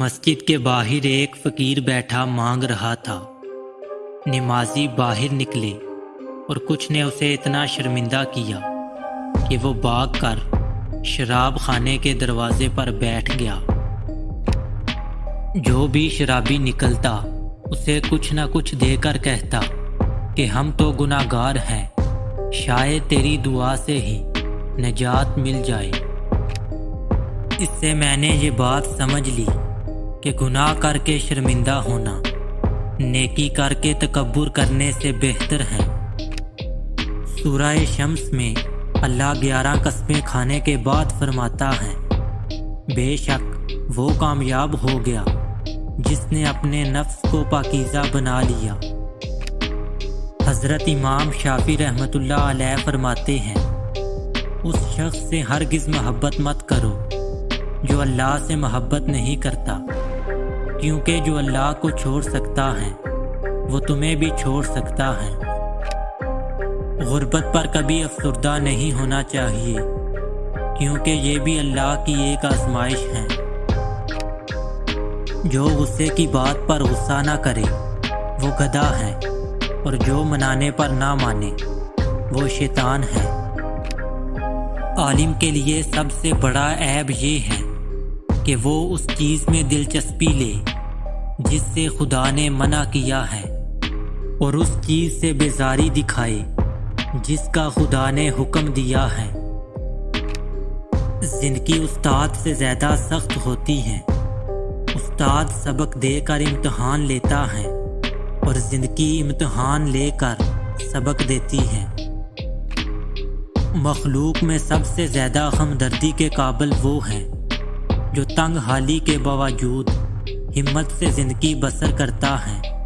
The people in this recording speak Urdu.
مسجد کے باہر ایک فقیر بیٹھا مانگ رہا تھا۔ نمازی باہر نکلے اور کچھ نے اسے اتنا شرمندہ کیا کہ وہ باغ کر شراب خانے کے دروازے پر بیٹھ گیا۔ جو بھی شرابی نکلتا، اسے کچھ نہ کچھ دے کر کہتا کہ ہم تو گناہ گار ہیں، شاید تیری دعا سے ہی نجات مل جائے۔ اس سے میں نے یہ بات سمجھ لی۔ کہ گناہ کر کے شرمندہ ہونا، نیکی کر کے تکبر کرنے سے بہتر ہے۔ سورہ شمس میں اللہ گیارہ قسمیں کھانے کے بعد فرماتا ہے، بے شک وہ کامیاب ہو گیا جس نے اپنے نفس کو پاکیزہ بنا لیا۔ حضرت امام شافی رحمۃ اللہ علیہ فرماتے ہیں، اس شخص سے ہرگز محبت مت کرو جو اللہ سے محبت نہیں کرتا۔ کیونکہ جو اللہ کو چھوڑ سکتا ہے، وہ تمہیں بھی چھوڑ سکتا ہے۔ غربت پر کبھی افسردہ نہیں ہونا چاہیے، کیونکہ یہ بھی اللہ کی ایک آزمائش ہے۔ جو غصے کی بات پر غصہ نہ کرے، وہ گدھا ہے، اور جو منانے پر نہ مانے، وہ شیطان ہے۔ عالم کے لیے سب سے بڑا عیب یہ ہے کہ وہ اس چیز میں دلچسپی لے، جس سے خدا نے منع کیا ہے، اور اس چیز سے بیزاری دکھائے، جس کا خدا نے حکم دیا ہے۔ زندگی استاد سے زیادہ سخت ہوتی ہے۔ استاد سبق دے کر امتحان لیتا ہے، اور زندگی امتحان لے کر سبق دیتی ہے۔ مخلوق میں سب سے زیادہ ہمدردی کے قابل وہ ہیں جو تنگ حالی کے باوجود ہمت سے زندگی بسر کرتا ہے۔